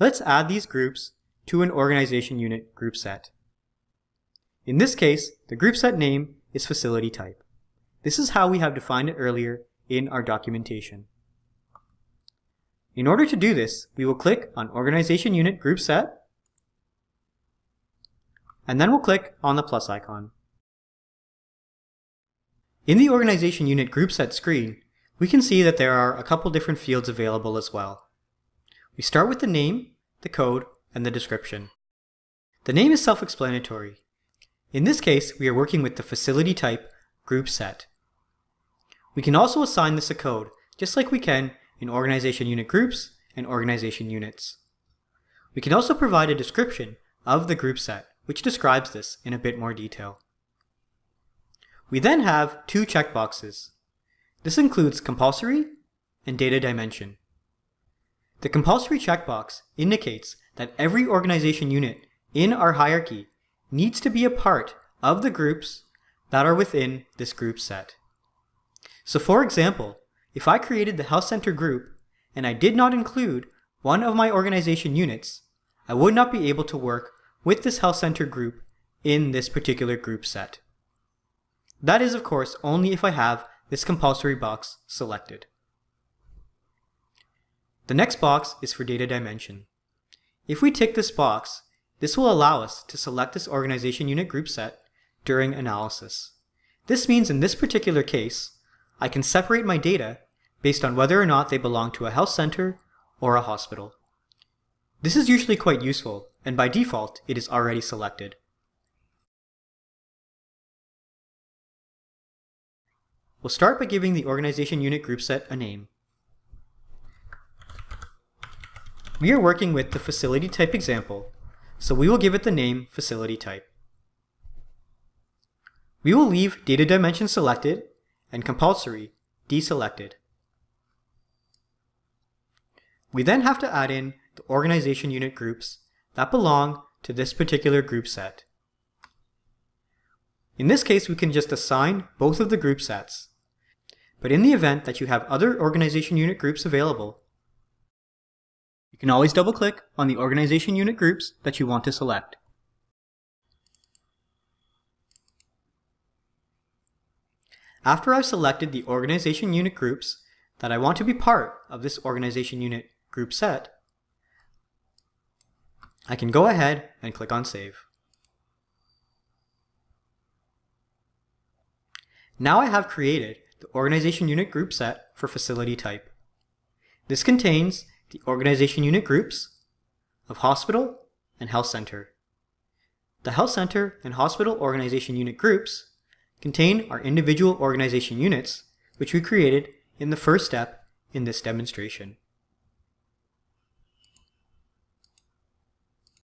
Let's add these groups to an organization unit group set. In this case, the group set name is facility type. This is how we have defined it earlier in our documentation. In order to do this, we will click on Organization Unit Group Set, and then we'll click on the plus icon. In the Organization Unit Group Set screen, we can see that there are a couple different fields available as well. We start with the name, the code, and the description. The name is self-explanatory. In this case, we are working with the facility type group set. We can also assign this a code, just like we can in organization unit groups and organization units. We can also provide a description of the group set, which describes this in a bit more detail. We then have two checkboxes. This includes compulsory and data dimension. The compulsory checkbox indicates that every organization unit in our hierarchy needs to be a part of the groups that are within this group set. So for example, if I created the health center group and I did not include one of my organization units, I would not be able to work with this health center group in this particular group set. That is, of course, only if I have this compulsory box selected. The next box is for data dimension. If we tick this box, this will allow us to select this organization unit group set during analysis. This means in this particular case, I can separate my data based on whether or not they belong to a health center or a hospital. This is usually quite useful, and by default, it is already selected. We'll start by giving the organization unit group set a name. We are working with the facility type example, so we will give it the name facility type. We will leave data dimension selected and compulsory deselected. We then have to add in the organization unit groups that belong to this particular group set. In this case, we can just assign both of the group sets. But in the event that you have other organization unit groups available, you can always double click on the organization unit groups that you want to select. After I've selected the organization unit groups that I want to be part of this organization unit group set, I can go ahead and click on Save. Now I have created the organization unit group set for facility type. This contains the organization unit groups of hospital and health center. The health center and hospital organization unit groups contain our individual organization units, which we created in the first step in this demonstration.